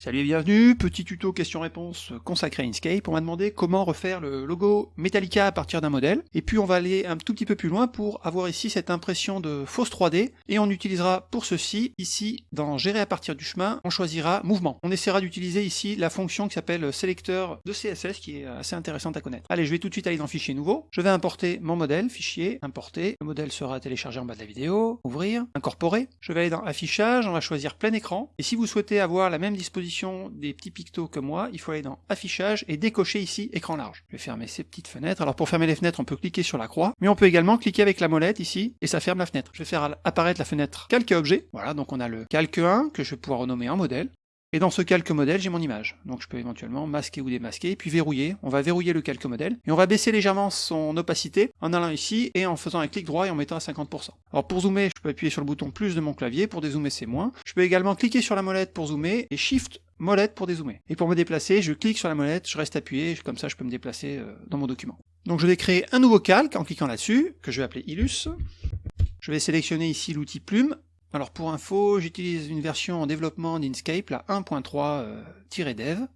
Salut et bienvenue, petit tuto question-réponse consacré à Inkscape. On m'a demandé comment refaire le logo Metallica à partir d'un modèle. Et puis on va aller un tout petit peu plus loin pour avoir ici cette impression de fausse 3D. Et on utilisera pour ceci, ici, dans Gérer à partir du chemin, on choisira Mouvement. On essaiera d'utiliser ici la fonction qui s'appelle Sélecteur de CSS, qui est assez intéressante à connaître. Allez, je vais tout de suite aller dans Fichier nouveau. Je vais importer mon modèle, Fichier, Importer. Le modèle sera téléchargé en bas de la vidéo. Ouvrir, Incorporer. Je vais aller dans Affichage, on va choisir Plein écran. Et si vous souhaitez avoir la même disposition des petits pictos comme moi, il faut aller dans Affichage et décocher ici Écran large. Je vais fermer ces petites fenêtres. Alors pour fermer les fenêtres, on peut cliquer sur la croix, mais on peut également cliquer avec la molette ici, et ça ferme la fenêtre. Je vais faire apparaître la fenêtre Calque objet. Voilà, donc on a le Calque 1, que je vais pouvoir renommer en modèle. Et dans ce calque modèle, j'ai mon image. Donc je peux éventuellement masquer ou démasquer, puis verrouiller. On va verrouiller le calque modèle, et on va baisser légèrement son opacité en allant ici, et en faisant un clic droit et en mettant à 50%. Alors pour zoomer, je peux appuyer sur le bouton plus de mon clavier, pour dézoomer c'est moins. Je peux également cliquer sur la molette pour zoomer, et Shift molette pour dézoomer. Et pour me déplacer, je clique sur la molette, je reste appuyé, comme ça je peux me déplacer euh, dans mon document. Donc je vais créer un nouveau calque en cliquant là-dessus, que je vais appeler Illus. Je vais sélectionner ici l'outil plume, alors pour info, j'utilise une version en développement d'Inkscape, la 1.3-dev.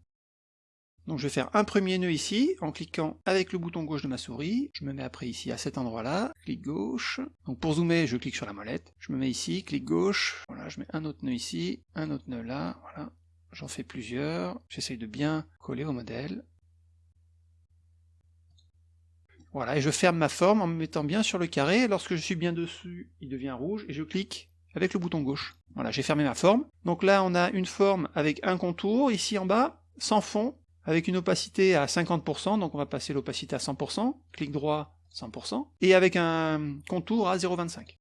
Donc je vais faire un premier nœud ici, en cliquant avec le bouton gauche de ma souris. Je me mets après ici à cet endroit-là, clic gauche. Donc pour zoomer, je clique sur la molette. Je me mets ici, clic gauche. Voilà, je mets un autre nœud ici, un autre nœud là, voilà. J'en fais plusieurs. J'essaye de bien coller au modèle. Voilà, et je ferme ma forme en me mettant bien sur le carré. Lorsque je suis bien dessus, il devient rouge, et je clique avec le bouton gauche. Voilà, j'ai fermé ma forme. Donc là, on a une forme avec un contour, ici en bas, sans fond, avec une opacité à 50%, donc on va passer l'opacité à 100%, clic droit 100%, et avec un contour à 0,25.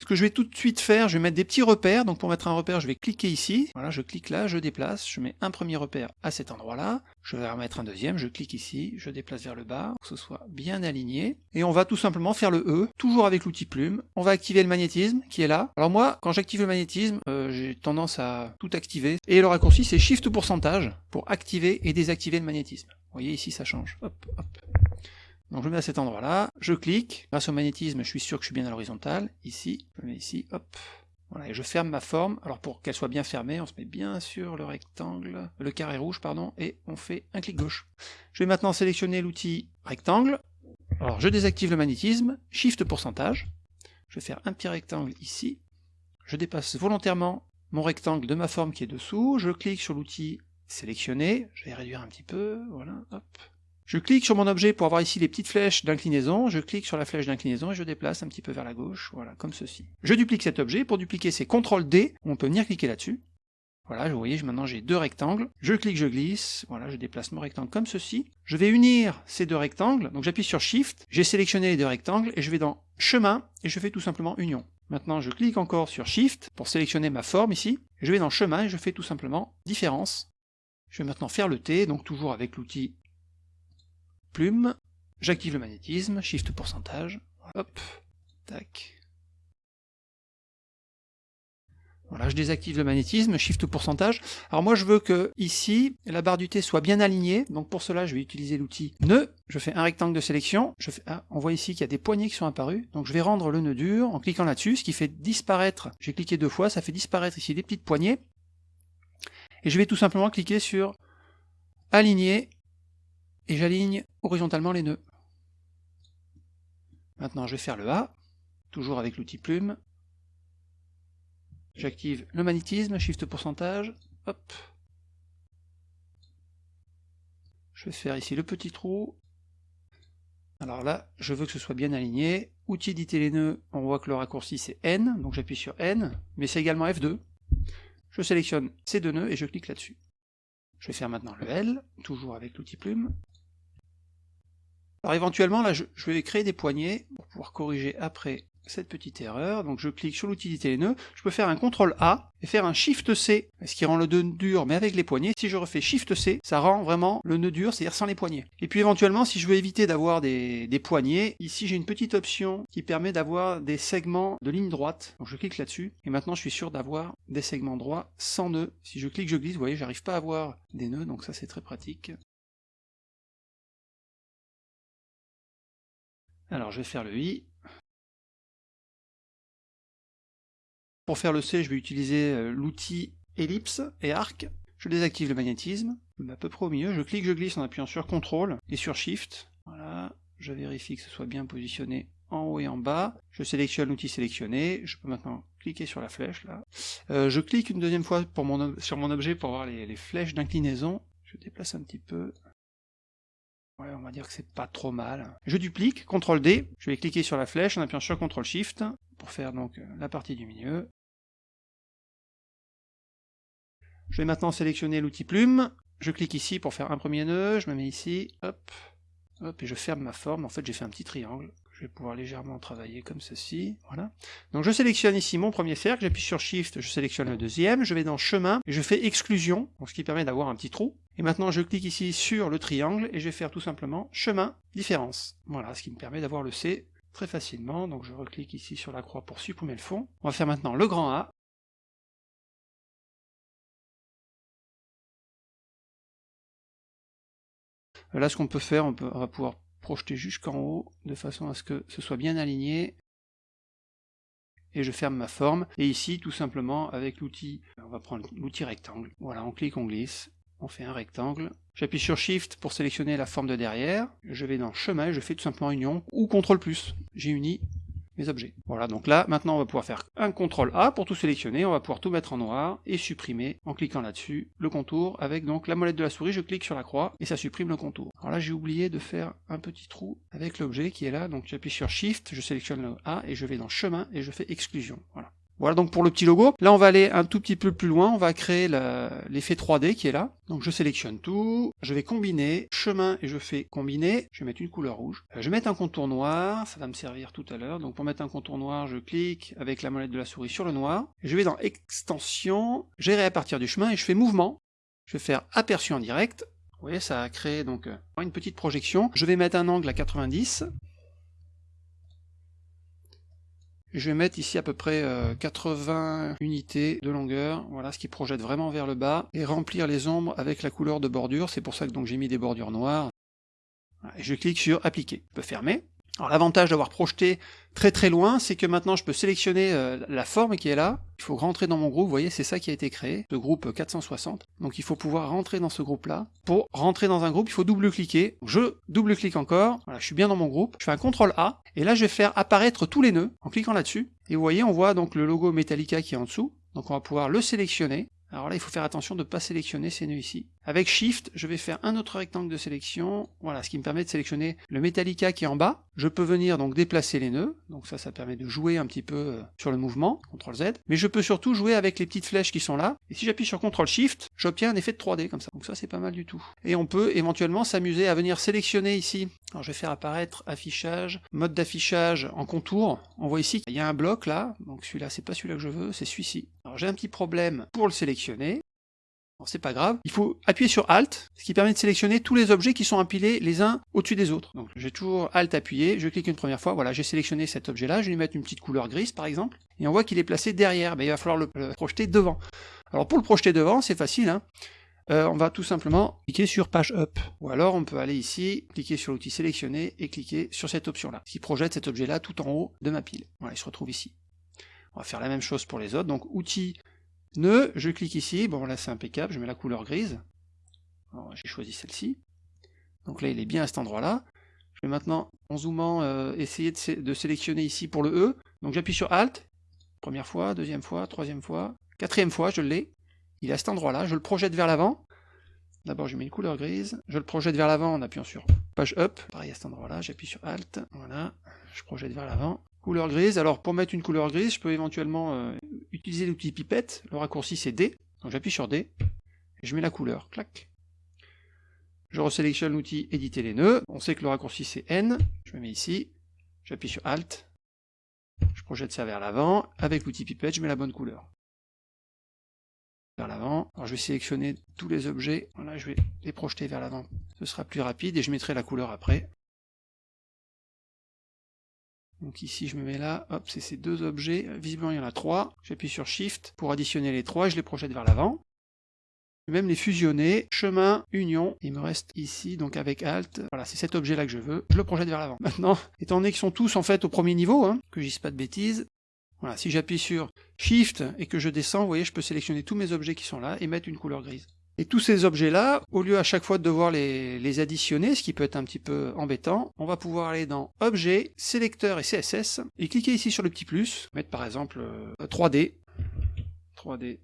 Ce que je vais tout de suite faire, je vais mettre des petits repères. Donc pour mettre un repère, je vais cliquer ici. Voilà, je clique là, je déplace. Je mets un premier repère à cet endroit-là. Je vais remettre un deuxième, je clique ici, je déplace vers le bas, pour que ce soit bien aligné. Et on va tout simplement faire le E, toujours avec l'outil plume. On va activer le magnétisme, qui est là. Alors moi, quand j'active le magnétisme, euh, j'ai tendance à tout activer. Et le raccourci, c'est Shift pourcentage, pour activer et désactiver le magnétisme. Vous voyez, ici, ça change. Hop, hop. Donc je mets à cet endroit-là, je clique, grâce au magnétisme, je suis sûr que je suis bien à l'horizontale, ici, je mets ici, hop, voilà, et je ferme ma forme, alors pour qu'elle soit bien fermée, on se met bien sur le rectangle, le carré rouge, pardon, et on fait un clic gauche. Je vais maintenant sélectionner l'outil rectangle, alors je désactive le magnétisme, shift pourcentage, je vais faire un petit rectangle ici, je dépasse volontairement mon rectangle de ma forme qui est dessous, je clique sur l'outil sélectionner, je vais réduire un petit peu, voilà, hop, je clique sur mon objet pour avoir ici les petites flèches d'inclinaison, je clique sur la flèche d'inclinaison et je déplace un petit peu vers la gauche, voilà, comme ceci. Je duplique cet objet, pour dupliquer c'est CTRL D, on peut venir cliquer là-dessus. Voilà, vous voyez, maintenant j'ai deux rectangles, je clique, je glisse, voilà, je déplace mon rectangle comme ceci. Je vais unir ces deux rectangles, donc j'appuie sur Shift, j'ai sélectionné les deux rectangles, et je vais dans Chemin, et je fais tout simplement Union. Maintenant je clique encore sur Shift, pour sélectionner ma forme ici, je vais dans Chemin, et je fais tout simplement Différence. Je vais maintenant faire le T, donc toujours avec l'outil plume, j'active le magnétisme, shift pourcentage, hop, tac. Voilà, je désactive le magnétisme, shift pourcentage. Alors moi je veux que ici, la barre du T soit bien alignée, donc pour cela je vais utiliser l'outil nœud, je fais un rectangle de sélection, ah, on voit ici qu'il y a des poignées qui sont apparues, donc je vais rendre le nœud dur en cliquant là-dessus, ce qui fait disparaître, j'ai cliqué deux fois, ça fait disparaître ici des petites poignées, et je vais tout simplement cliquer sur aligner et j'aligne horizontalement les nœuds. Maintenant je vais faire le A, toujours avec l'outil plume. J'active le magnétisme, shift pourcentage, hop. Je vais faire ici le petit trou. Alors là, je veux que ce soit bien aligné. Outil éditer les nœuds, on voit que le raccourci c'est N, donc j'appuie sur N, mais c'est également F2. Je sélectionne ces deux nœuds et je clique là-dessus. Je vais faire maintenant le L, toujours avec l'outil plume. Alors éventuellement, là, je, vais créer des poignées pour pouvoir corriger après cette petite erreur. Donc je clique sur l'outil les nœuds, je peux faire un CTRL A et faire un SHIFT C, ce qui rend le nœud dur mais avec les poignées. Si je refais SHIFT C, ça rend vraiment le nœud dur, c'est-à-dire sans les poignées. Et puis éventuellement, si je veux éviter d'avoir des, poignées, ici j'ai une petite option qui permet d'avoir des segments de ligne droite. Donc je clique là-dessus, et maintenant je suis sûr d'avoir des segments droits sans nœuds. Si je clique, je glisse, vous voyez, j'arrive pas à avoir des nœuds, donc ça c'est très pratique. Alors je vais faire le I. Pour faire le C, je vais utiliser euh, l'outil ellipse et arc. Je désactive le magnétisme, je me mets à peu près au milieu, je clique, je glisse en appuyant sur CTRL et sur SHIFT, voilà, je vérifie que ce soit bien positionné en haut et en bas, je sélectionne l'outil sélectionné, je peux maintenant cliquer sur la flèche là. Euh, je clique une deuxième fois sur mon objet pour voir les flèches d'inclinaison, je déplace un petit peu, On va dire que c'est pas trop mal. Je duplique, CTRL D, je vais cliquer sur la flèche en appuyant sur CTRL SHIFT pour faire donc la partie du milieu. Je vais maintenant sélectionner l'outil plume, je clique ici pour faire un premier nœud, je me mets ici, hop, hop, et je ferme ma forme. En fait, j'ai fait un petit triangle. Je vais pouvoir légèrement travailler comme ceci, voilà. Donc je sélectionne ici mon premier cercle, j'appuie sur Shift, je sélectionne le deuxième, je vais dans Chemin, et je fais Exclusion, ce qui permet d'avoir un petit trou. Et maintenant je clique ici sur le triangle, et je vais faire tout simplement Chemin, Différence. Voilà, ce qui me permet d'avoir le C très facilement, donc je reclique ici sur la croix pour supprimer le fond. On va faire maintenant le grand A, Là, ce qu'on peut faire, on, va pouvoir projeter jusqu'en haut, de façon à ce que ce soit bien aligné. Et je ferme ma forme. Et ici, tout simplement, avec l'outil, on va prendre l'outil rectangle. Voilà, on clique, on glisse, on fait un rectangle. J'appuie sur Shift pour sélectionner la forme de derrière. Je vais dans Chemin, je fais tout simplement Union, ou CTRL+. J'ai uni mes objets. Voilà, donc là, maintenant on va pouvoir faire un CTRL A pour tout sélectionner, on va pouvoir tout mettre en noir et supprimer en cliquant là-dessus le contour avec donc la molette de la souris, je clique sur la croix et ça supprime le contour. Alors là j'ai oublié de faire un petit trou avec l'objet qui est là, donc j'appuie sur Shift, je sélectionne le A et je vais dans chemin et je fais exclusion. Voilà. Voilà donc pour le petit logo. Là on va aller un tout petit peu plus loin, on va créer l'effet 3D qui est là. Donc je sélectionne tout, je vais combiner, chemin et je fais combiner, je vais mettre une couleur rouge. Euh, je vais mettre un contour noir, ça va me servir tout à l'heure. Donc pour mettre un contour noir, je clique avec la molette de la souris sur le noir. Je vais dans extension, gérer à partir du chemin et je fais mouvement. Je vais faire aperçu en direct. Vous voyez, ça a créé donc euh, une petite projection. Je vais mettre un angle à 90. Je vais mettre ici à peu près 80 euh, unités de longueur, voilà ce qui projette vraiment vers le bas, et remplir les ombres avec la couleur de bordure, c'est pour ça que j'ai mis des bordures noires. Je clique sur appliquer. Je peux fermer. Alors l'avantage d'avoir projeté très très loin, c'est que maintenant je peux sélectionner euh, la forme qui est là. Il faut rentrer dans mon groupe, vous voyez, c'est ça qui a été créé, ce groupe 460. Donc il faut pouvoir rentrer dans ce groupe-là. Pour rentrer dans un groupe, il faut double-cliquer. Je double-clique encore, voilà, je suis bien dans mon groupe. Je fais un CTRL A, et là je vais faire apparaître tous les nœuds en cliquant là-dessus. Et vous voyez, on voit donc le logo Metallica qui est en dessous. Donc on va pouvoir le sélectionner. Alors là, il faut faire attention de ne pas sélectionner ces nœuds ici. Avec Shift, je vais faire un autre rectangle de sélection, voilà, ce qui me permet de sélectionner le Metallica qui est en bas. Je peux venir donc déplacer les nœuds, donc ça, ça permet de jouer un petit peu euh, sur le mouvement, CTRL Z. Mais je peux surtout jouer avec les petites flèches qui sont là. Et si j'appuie sur CTRL Shift, j'obtiens un effet de 3D comme ça. Donc ça, c'est pas mal du tout. Et on peut éventuellement s'amuser à venir sélectionner ici. Alors je vais faire apparaître affichage, mode d'affichage en contour. On voit ici qu'il y a un bloc là, donc celui-là, c'est pas celui-là que je veux, c'est celui-ci. Alors j'ai un petit problème pour le sélectionner c'est pas grave, il faut appuyer sur Alt, ce qui permet de sélectionner tous les objets qui sont empilés les uns au-dessus des autres. Donc j'ai toujours Alt appuyé, je clique une première fois, voilà, j'ai sélectionné cet objet-là, je vais lui mettre une petite couleur grise par exemple, et on voit qu'il est placé derrière, mais il va falloir le, projeter devant. Alors pour le projeter devant, c'est facile, hein. euh, on va tout simplement cliquer sur Page Up. Ou alors on peut aller ici, cliquer sur l'outil sélectionné et cliquer sur cette option-là, qui projette cet objet-là tout en haut de ma pile. Voilà, il se retrouve ici. On va faire la même chose pour les autres, donc outil Nœud, je clique ici, bon là c'est impeccable, je mets la couleur grise. J'ai choisi celle-ci. Donc là il est bien à cet endroit-là. Je vais maintenant, en zoomant, euh, essayer de, sélectionner ici pour le E. Donc j'appuie sur Alt, première fois, deuxième fois, troisième fois, quatrième fois, je l'ai. Il est à cet endroit-là, je le projette vers l'avant. D'abord je mets une couleur grise, je le projette vers l'avant en appuyant sur Page Up, pareil à cet endroit-là, j'appuie sur Alt, voilà, je projette vers l'avant. Couleur grise, alors pour mettre une couleur grise, je peux éventuellement euh, utiliser l'outil pipette, le raccourci c'est D, donc j'appuie sur D, et je mets la couleur, clac. Je resélectionne l'outil éditer les nœuds, on sait que le raccourci c'est N, je me mets ici, j'appuie sur Alt, je projette ça vers l'avant, avec l'outil pipette je mets la bonne couleur. Vers l'avant, alors je vais sélectionner tous les objets, voilà, je vais les projeter vers l'avant, ce sera plus rapide, et je mettrai la couleur après. Donc ici je me mets là, hop, c'est ces deux objets, visiblement il y en a trois, j'appuie sur Shift pour additionner les trois je les projette vers l'avant. Même les fusionner, chemin, union, il me reste ici, donc avec Alt, voilà, c'est cet objet-là que je veux, je le projette vers l'avant. Maintenant, étant donné qu'ils sont tous en fait au premier niveau, hein, que je dise pas de bêtises, voilà, si j'appuie sur Shift et que je descends, vous voyez, je peux sélectionner tous mes objets qui sont là et mettre une couleur grise. Et tous ces objets-là, au lieu à chaque fois de devoir les, additionner, ce qui peut être un petit peu embêtant, on va pouvoir aller dans Objet, Sélecteur et CSS, et cliquer ici sur le petit plus, mettre par exemple 3D, 3D,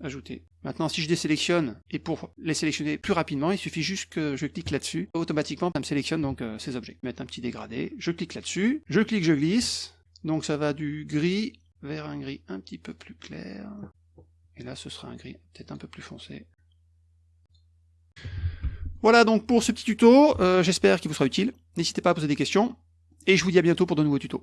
ajouter. Maintenant, si je désélectionne, et pour les sélectionner plus rapidement, il suffit juste que je clique là-dessus. Automatiquement, ça me sélectionne donc euh, ces objets. Mettre un petit dégradé, je clique là-dessus, je clique, je glisse. Donc ça va du gris vers un gris un petit peu plus clair. Et là, ce sera un gris peut-être un peu plus foncé. Voilà donc pour ce petit tuto, euh, j'espère qu'il vous sera utile. N'hésitez pas à poser des questions, et je vous dis à bientôt pour de nouveaux tutos.